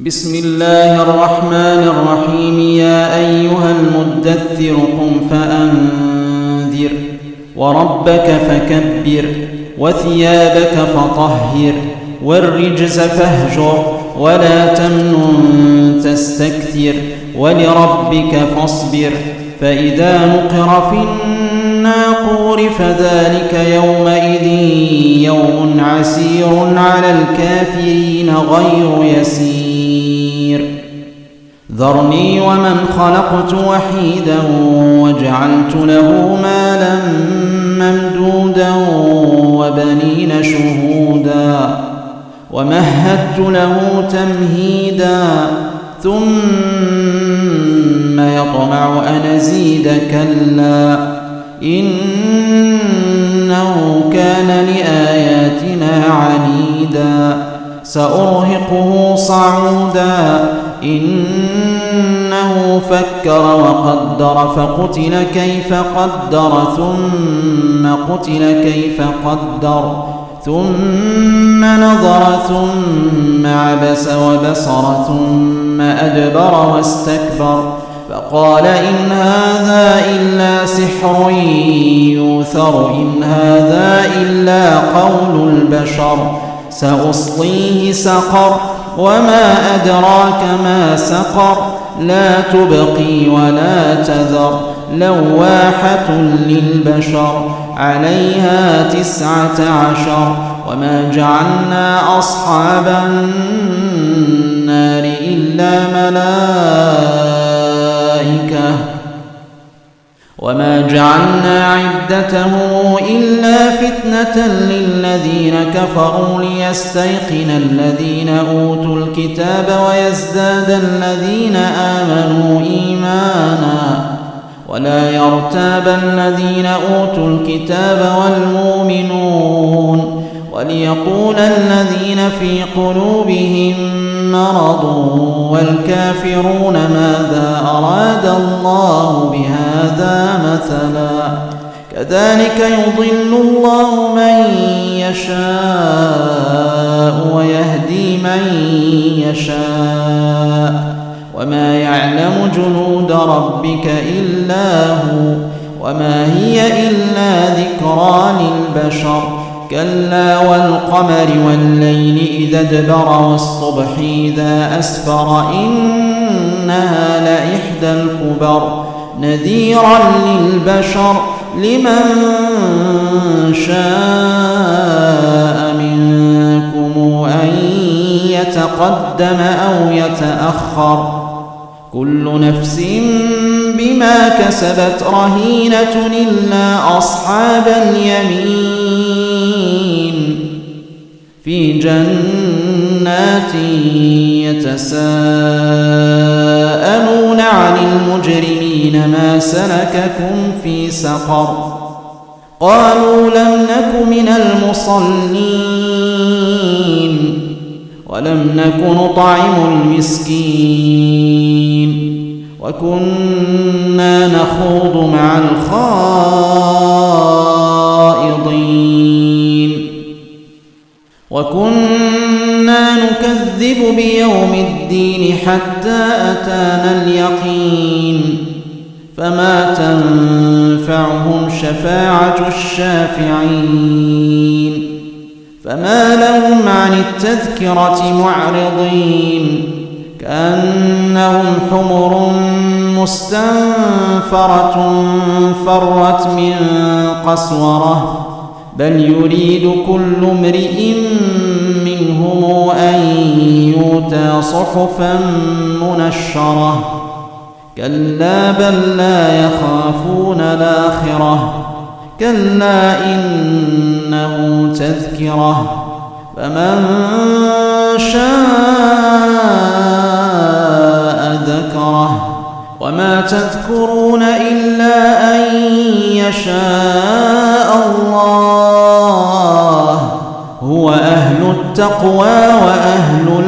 بسم الله الرحمن الرحيم. يا أيها المدثر قم فأنذر وربك فكبر وثيابك فطهر والرجز فاهجر ولا تمنن تستكثر ولربك فاصبر. فإذا نقر في الناقور فذلك يومئذ يوم عسير على الكافرين غير يسير. ذرني ومن خلقت وحيدا وجعلت له مالا ممدودا وبنين شهودا ومهدت له تمهيدا ثم يطمع أن أزيد كلا إنه كان لآياتنا عنيدا سأرهقه صعودا إنه فكر وقدر فقتل كيف قدر ثم قتل كيف قدر ثم نظر ثم عبس وبصر ثم أدبر واستكبر. فقال إن هذا إلا سحر يوثر إن هذا إلا قول البشر سأصليه سقر. وما أدراك ما سقر لا تبقي ولا تذر لواحة للبشر عليها تسعة عشر وما جعلنا أصحاب النار إلا ملائكة وما جعلنا عدته إلا فتنة للذين كفروا ليستيقن الذين أوتوا الكتاب ويزداد الذين آمنوا إيمانا ولا يرتاب الذين أوتوا الكتاب والمؤمنون وليقول الذين في قلوبهم مرض والكافرون ماذا أراد الله بهذا مثلا؟ كذلك يضل الله من يشاء ويهدي من يشاء. وما يعلم جنود ربك إلا هو وما هي إلا ذكرى للبشر. كلا والقمر والليل إذا ادبر والصبح إذا أسفر إنها لإحدى الكبر نذيرا للبشر لمن شاء منكم أن يتقدم أو يتأخر كل نفس بما كسبت رهينة إلا أصحاب اليمين في جنات يتساءلون عن المجرمين ما سلككم في سقر قالوا لم نك من المصلين ولم نك نطعم المسكين وكنا نخوض مع الخائضين وكنا نكذب بيوم الدين حتى أتانا اليقين فما تنفعهم شفاعة الشافعين فما لهم عن التذكرة معرضين كأنهم حمر مستنفرة فرت من قسورة بل يريد كل امرئ منهم أن يؤتى صحفا منشرة كلا بل لا يخافون الآخرة كلا إنه تذكرة فمن شاء ذكره وما تذكرون إلا أن يشاء الله هو أهل التقوى وأهل